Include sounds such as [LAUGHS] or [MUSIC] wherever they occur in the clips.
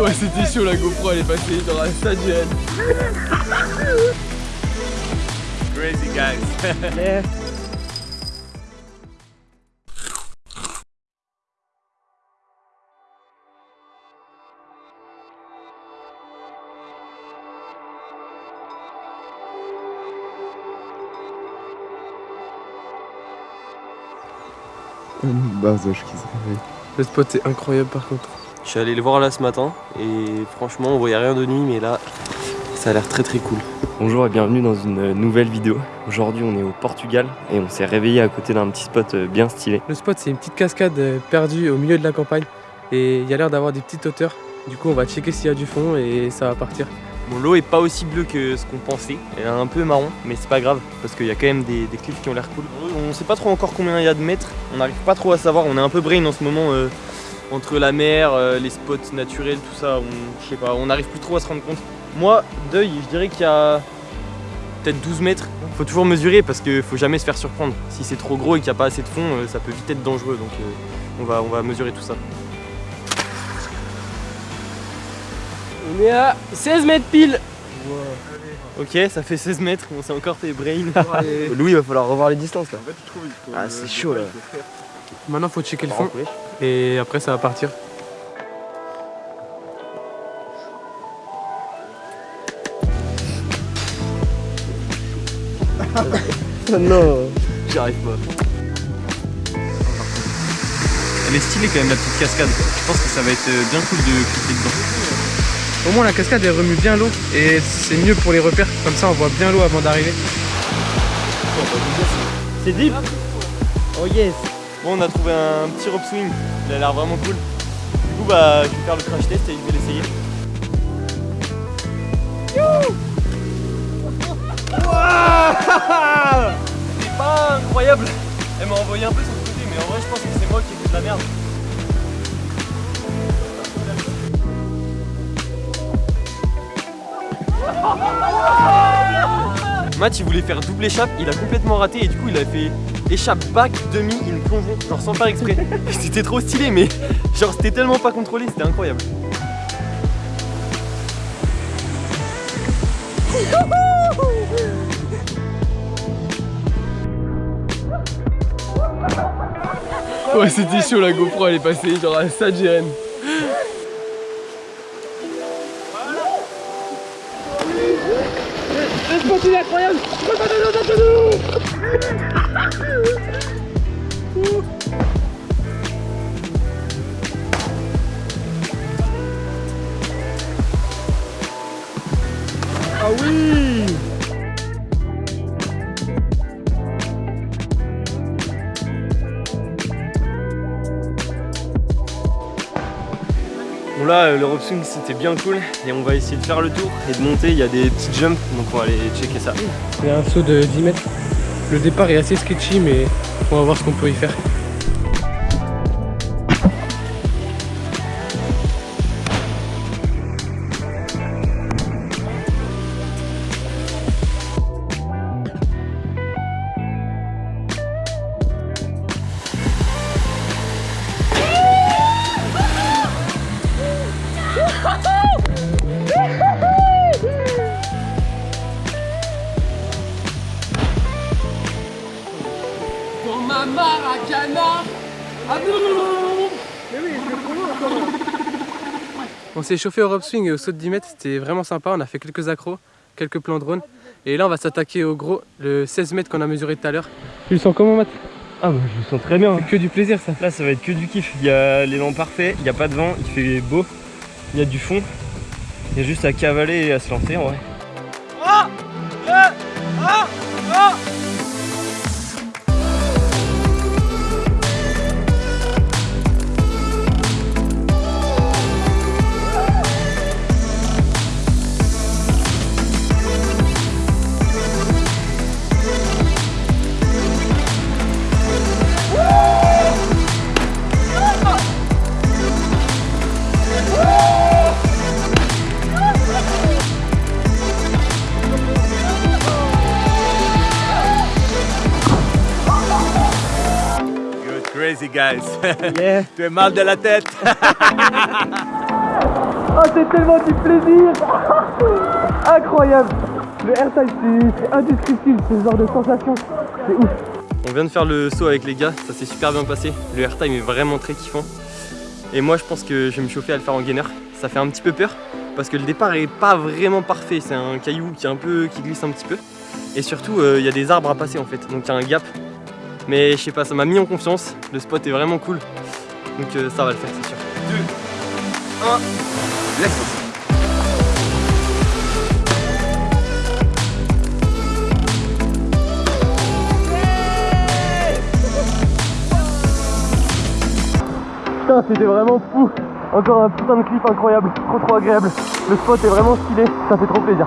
Ouais, c'était chaud la GoPro, elle est passée dans la stadienne. Crazy guys. Le spot est incroyable par contre. Je suis allé le voir là ce matin et franchement on voyait rien de nuit mais là ça a l'air très très cool. Bonjour et bienvenue dans une nouvelle vidéo. Aujourd'hui on est au Portugal et on s'est réveillé à côté d'un petit spot euh, bien stylé. Le spot c'est une petite cascade euh, perdue au milieu de la campagne et il y a l'air d'avoir des petites hauteurs. Du coup on va checker s'il y a du fond et ça va partir. Bon l'eau est pas aussi bleue que ce qu'on pensait, elle est un peu marron mais c'est pas grave parce qu'il y a quand même des, cliffs qui ont l'air cool. On sait pas trop encore combien il y a de mètres, on n'arrive pas trop à savoir, on est un peu brain en ce moment euh, entre la mer, euh, les spots naturels, tout ça, on, je sais pas, on n'arrive plus trop à se rendre compte. Moi, d'œil, je dirais qu'il y a peut-être 12 mètres. Faut toujours mesurer parce qu'il faut jamais se faire surprendre. Si c'est trop gros et qu'il n'y a pas assez de fond, euh, ça peut vite être dangereux. Donc on, va, on va mesurer tout ça. On est à 16 mètres pile Ok, ça fait 16 mètres, on s'est encore fait brain. [LAUGHS] [LAUGHS] Louis il va falloir revoir les distances là. Ah c'est chaud là. Maintenant faut checker le fond et après ça va partir. [LAUGHS] non J'y arrive pas. Elle est stylée quand même la petite cascade. Je pense que ça va être bien cool de cliquer dedans. Au moins la cascade elle remue bien l'eau et c'est mieux pour les repères. Comme ça on voit bien l'eau avant d'arriver. C'est deep Oh yes Bon on a trouvé un petit rope swing, il a l'air vraiment cool. Du coup bah je vais faire le crash test et je vais l'essayer. [LAUGHS] C'est pas incroyable Elle m'a envoyé un peu sur le côté mais en vrai je pense que c'est moi qui ai fait de la merde. Matt il voulait faire double échappe, il a complètement raté et du coup il a fait échappe back demi une plongeon genre sans faire exprès. [LAUGHS] c'était trop stylé mais genre c'était tellement pas contrôlé, c'était incroyable. Ouais, c'était chaud la GoPro, elle est passée genre à la Le spot incroyable Ah oui Bon là euh, le rope swing c'était bien cool et on va essayer de faire le tour et de monter, il y a des petites jumps donc on va aller checker ça. A un saut de 10 mètres. Le départ est assez sketchy mais on va voir ce qu'on peut y faire. On s'est chauffé au rope swing et au saut de 10 mètres, c'était vraiment sympa, on a fait quelques accros, quelques plans drone. Et là on va s'attaquer au gros, le 16 mètres qu'on a mesuré tout à l'heure. Tu le sens comment Matt? Ah bah je le sens très bien. C'est que du plaisir ça. Là ça va être que du kiff, il y a l'élan parfait, il n'y a pas de vent, il fait beau, il y a du fond. Il y a juste à cavaler et à se lancer en vrai. Crazy, guys. [LAUGHS] Yeah. [LAUGHS] tu es mal de la tête. Oh, [LAUGHS] c'est tellement du plaisir Incroyable Le airtime, c'est- c'est indescriptible, ce genre de sensation. C'est ouf. On vient de faire le saut avec les gars, ça s'est super bien passé. Le airtime est vraiment très kiffant. Et moi je pense que je vais me chauffer à le faire en gainer. Ça fait un petit peu peur parce que le départ est pas vraiment parfait. C'est un caillou qui est un peu qui glisse un petit peu. Et surtout euh, il y a des arbres à passer en fait, donc il y a un gap. Mais je sais pas, ça m'a mis en confiance. Le spot est vraiment cool. Donc euh, ça va le faire c'est sûr. Let's go. Putain, c'était vraiment fou. Encore un putain de cliff incroyable, trop trop agréable. Le spot est vraiment stylé, ça fait trop plaisir.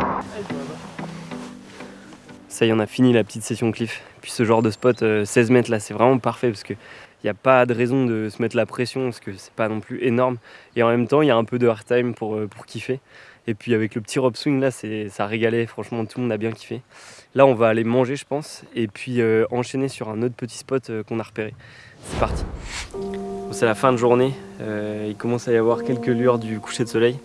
Ça y on a fini la petite session cliff. Puis ce genre de spot, euh, 16 mètres là, c'est vraiment parfait parce que il n'y a pas de raison de se mettre la pression parce que c'est pas non plus énorme. Et en même temps, il y a un peu de hard time pour, euh, pour kiffer. Et puis avec le petit rope swing là, ça régalait. Franchement, tout le monde a bien kiffé. Là, on va aller manger, je pense, et puis euh, enchaîner sur un autre petit spot euh, qu'on a repéré. C'est parti. Bon, c'est la fin de journée. Il commence à y avoir quelques lueurs du coucher de soleil.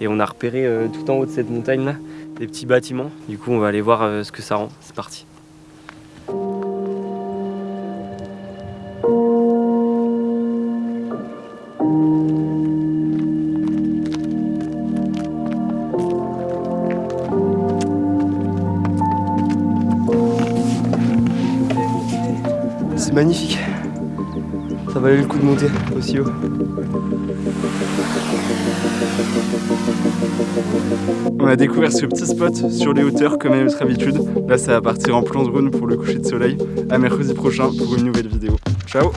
Et on a repéré tout en haut de cette montagne là des petits bâtiments. Du coup, on va aller voir euh, ce que ça rend. C'est parti. C'est magnifique. Ça valait le coup de monter aussi haut. On a découvert ce petit spot sur les hauteurs comme à notre habitude. Là, ça va partir en plan drone pour le coucher de soleil. À mercredi prochain pour une nouvelle vidéo. Ciao